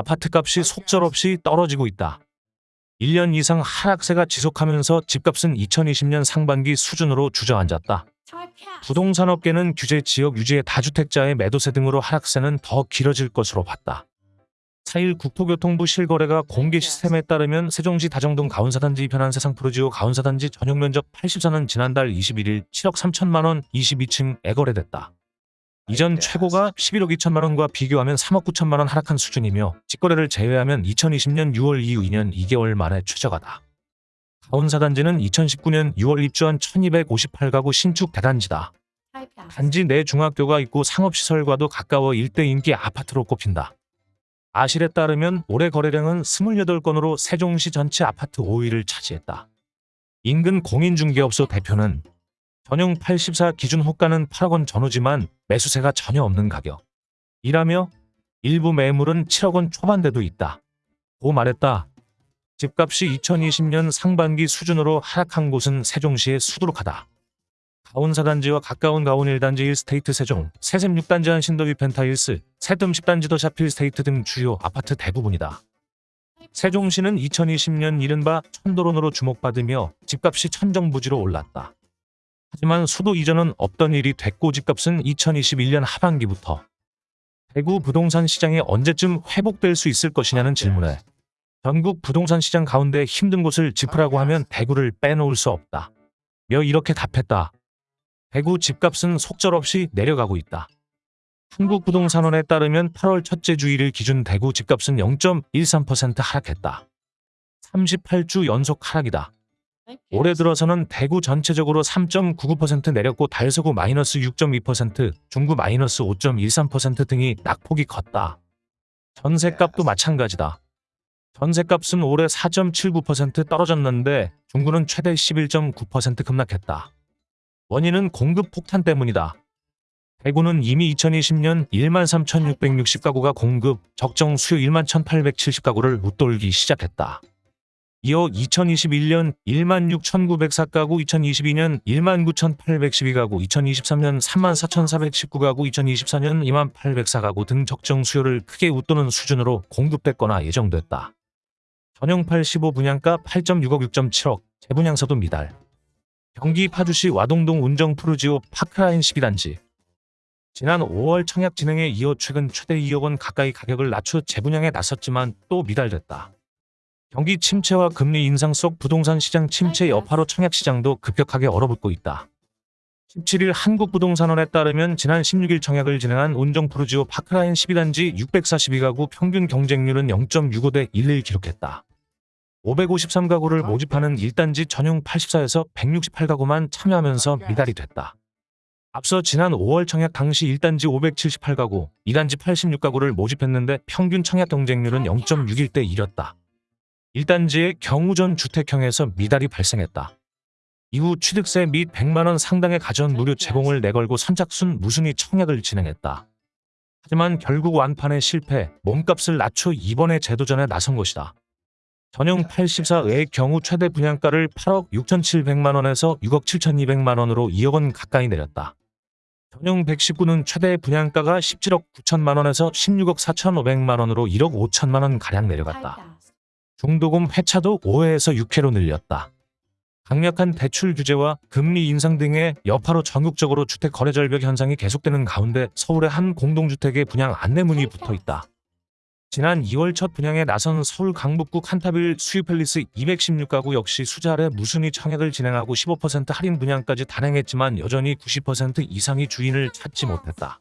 아파트값이 속절없이 떨어지고 있다. 1년 이상 하락세가 지속하면서 집값은 2020년 상반기 수준으로 주저앉았다. 부동산업계는 규제 지역 유지의 다주택자의 매도세 등으로 하락세는 더 길어질 것으로 봤다. 4일 국토교통부 실거래가 공개 시스템에 따르면 세종시 다정동 가운사단지 편안세상 프로지오 가운사단지 전용 면적 84는 지난달 21일 7억 3천만 원 22층에 거래됐다. 이전 최고가 11억 2천만 원과 비교하면 3억 9천만 원 하락한 수준이며 직거래를 제외하면 2020년 6월 이후 2년 2개월 만에 최저가다. 가운사단지는 2019년 6월 입주한 1258가구 신축 대단지다. 단지 내 중학교가 있고 상업시설과도 가까워 일대 인기 아파트로 꼽힌다. 아실에 따르면 올해 거래량은 28건으로 세종시 전체 아파트 5위를 차지했다. 인근 공인중개업소 대표는 전용 84 기준 호가는 8억 원 전후지만 매수세가 전혀 없는 가격. 이라며 일부 매물은 7억 원 초반대도 있다. 고 말했다. 집값이 2020년 상반기 수준으로 하락한 곳은 세종시에 수두룩하다. 가온 4단지와 가까운 가온 1단지 힐스테이트 세종, 새샘 6단지 한신더휴 펜타힐스, 새뜸 10단지 더샵힐스테이트 등 주요 아파트 대부분이다. 세종시는 2020년 이른바 천도론으로 주목받으며 집값이 천정부지로 올랐다. 하지만 수도 이전은 없던 일이 됐고 집값은 2021년 하반기부터 대구 부동산 시장이 언제쯤 회복될 수 있을 것이냐는 질문에 전국 부동산 시장 가운데 힘든 곳을 짚으라고 하면 대구를 빼놓을 수 없다. 며 이렇게 답했다. 대구 집값은 속절없이 내려가고 있다. 한국부동산원에 따르면 8월 첫째 주일을 기준 대구 집값은 0.13% 하락했다. 38주 연속 하락이다. 올해 들어서는 대구 전체적으로 3.99% 내렸고 달서구 마이너스 6.2%, 중구 마이너스 5.13% 등이 낙폭이 컸다. 전세값도 마찬가지다. 전세값은 올해 4.79% 떨어졌는데 중구는 최대 11.9% 급락했다. 원인은 공급 폭탄 때문이다. 대구는 이미 2020년 13,660가구가 공급, 적정 수요 11,870가구를 웃돌기 시작했다. 이어 2021년 16,904가구, 2022년 19,812가구, 2023년 34,419가구, 2024년 28,804가구 등 적정 수요를 크게 웃도는 수준으로 공급됐거나 예정됐다. 전용 85 분양가 8.6억 6.7억, 재분양서도 미달. 경기 파주시 와동동 운정 푸르지오 파크라인 12단지. 지난 5월 청약 진행에 이어 최근 최대 2억 원 가까이 가격을 낮춰 재분양에 나섰지만 또 미달됐다. 경기 침체와 금리 인상 속 부동산 시장 침체 여파로 청약 시장도 급격하게 얼어붙고 있다. 17일 한국부동산원에 따르면 지난 16일 청약을 진행한 운정 푸르지오 파크라인 12단지 642가구 평균 경쟁률은 0.65 대 1을 기록했다. 553가구를 모집하는 1단지 전용 84에서 168가구만 참여하면서 미달이 됐다. 앞서 지난 5월 청약 당시 1단지 578가구, 2단지 86가구를 모집했는데 평균 청약 경쟁률은 0.61 대 1였다. 1단지의 경우전 주택형에서 미달이 발생했다. 이후 취득세 및 100만원 상당의 가전 무료 제공을 내걸고 선착순 무순위 청약을 진행했다. 하지만 결국 완판에 실패, 몸값을 낮춰 이번에 재도전에 나선 것이다. 전용 84의 경우 최대 분양가를 8억 6,700만 원에서 6억 7,200만 원으로 2억 원 가까이 내렸다. 전용 119는 최대 분양가가 17억 9천만 원에서 16억 4,500만 원으로 1억 5천만 원 가량 내려갔다. 중도금 회차도 5회에서 6회로 늘렸다. 강력한 대출 규제와 금리 인상 등의 여파로 전국적으로 주택 거래 절벽 현상이 계속되는 가운데 서울의 한 공동주택에 분양 안내문이 붙어 있다. 지난 2월 첫 분양에 나선 서울 강북구 칸타빌 수유팰리스 216가구 역시 수자래 무순위 청약을 진행하고 15% 할인 분양까지 단행했지만 여전히 90% 이상이 주인을 찾지 못했다.